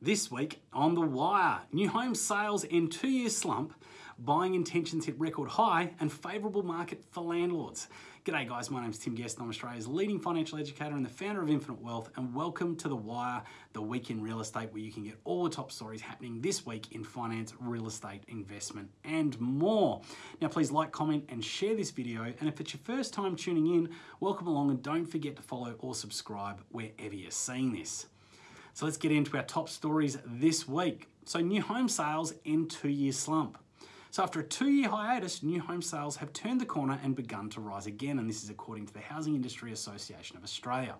This week on The Wire, new home sales in two year slump, buying intentions hit record high, and favourable market for landlords. G'day guys, my name's Tim Guest. I'm Australia's leading financial educator and the founder of Infinite Wealth, and welcome to The Wire, the week in real estate, where you can get all the top stories happening this week in finance, real estate, investment, and more. Now, please like, comment, and share this video. And if it's your first time tuning in, welcome along, and don't forget to follow or subscribe wherever you're seeing this. So let's get into our top stories this week. So new home sales in two-year slump. So after a two-year hiatus, new home sales have turned the corner and begun to rise again, and this is according to the Housing Industry Association of Australia.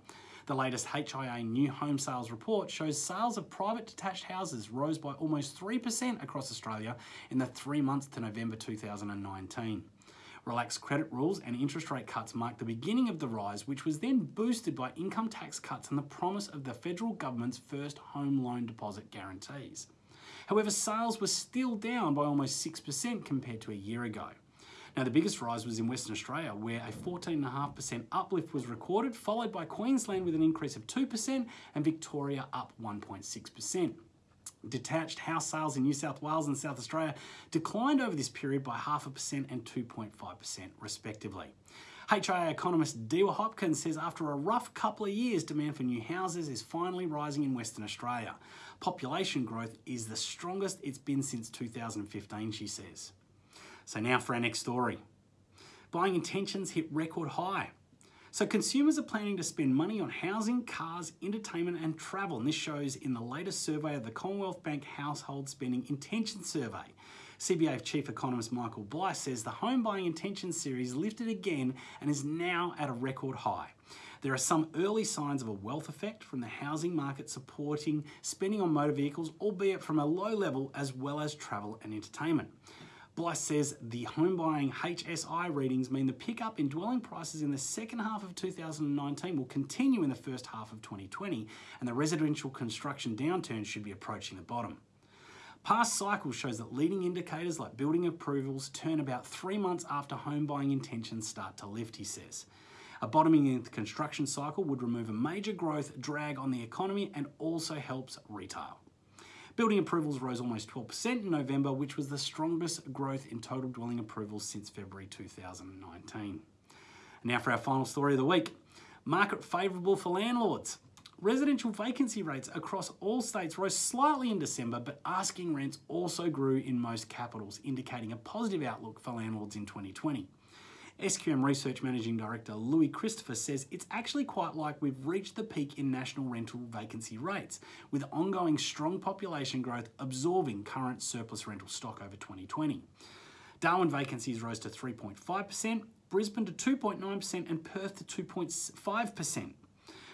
The latest HIA new home sales report shows sales of private detached houses rose by almost 3% across Australia in the three months to November 2019. Relaxed credit rules and interest rate cuts marked the beginning of the rise, which was then boosted by income tax cuts and the promise of the federal government's first home loan deposit guarantees. However, sales were still down by almost 6% compared to a year ago. Now, the biggest rise was in Western Australia, where a 14.5% uplift was recorded, followed by Queensland with an increase of 2% and Victoria up 1.6%. Detached house sales in New South Wales and South Australia declined over this period by half a percent and 2.5% respectively. HIA economist Diwa Hopkins says after a rough couple of years, demand for new houses is finally rising in Western Australia. Population growth is the strongest it's been since 2015, she says. So now for our next story. Buying intentions hit record high. So consumers are planning to spend money on housing, cars, entertainment and travel. And this shows in the latest survey of the Commonwealth Bank Household Spending Intention Survey. CBA Chief Economist Michael Blythe says the home buying intention series lifted again and is now at a record high. There are some early signs of a wealth effect from the housing market supporting spending on motor vehicles, albeit from a low level, as well as travel and entertainment. Blythe says the home buying HSI readings mean the pickup in dwelling prices in the second half of 2019 will continue in the first half of 2020, and the residential construction downturn should be approaching the bottom. Past cycle shows that leading indicators like building approvals turn about three months after home buying intentions start to lift, he says. A bottoming in the construction cycle would remove a major growth drag on the economy and also helps retail. Building approvals rose almost 12% in November, which was the strongest growth in total dwelling approvals since February 2019. Now for our final story of the week. Market favourable for landlords. Residential vacancy rates across all states rose slightly in December, but asking rents also grew in most capitals, indicating a positive outlook for landlords in 2020. SQM Research Managing Director Louis Christopher says it's actually quite like we've reached the peak in national rental vacancy rates, with ongoing strong population growth absorbing current surplus rental stock over 2020. Darwin vacancies rose to 3.5%, Brisbane to 2.9%, and Perth to 2.5%.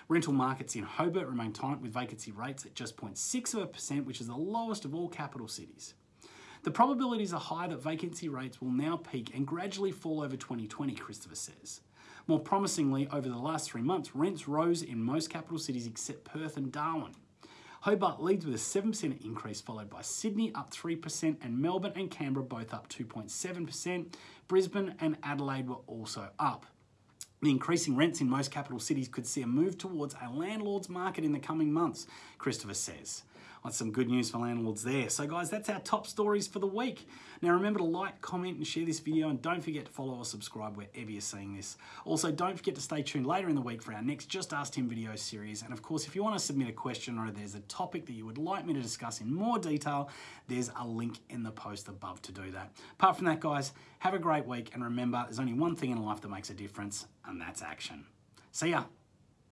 Rental markets in Hobart remain tight with vacancy rates at just 0.6%, which is the lowest of all capital cities. The probabilities are high that vacancy rates will now peak and gradually fall over 2020, Christopher says. More promisingly, over the last three months, rents rose in most capital cities except Perth and Darwin. Hobart leads with a 7% increase, followed by Sydney up 3%, and Melbourne and Canberra both up 2.7%. Brisbane and Adelaide were also up. The increasing rents in most capital cities could see a move towards a landlord's market in the coming months, Christopher says. That's some good news for landlords there. So guys, that's our top stories for the week. Now remember to like, comment and share this video and don't forget to follow or subscribe wherever you're seeing this. Also, don't forget to stay tuned later in the week for our next Just Ask Tim video series. And of course, if you want to submit a question or there's a topic that you would like me to discuss in more detail, there's a link in the post above to do that. Apart from that, guys, have a great week and remember, there's only one thing in life that makes a difference and that's action. See ya.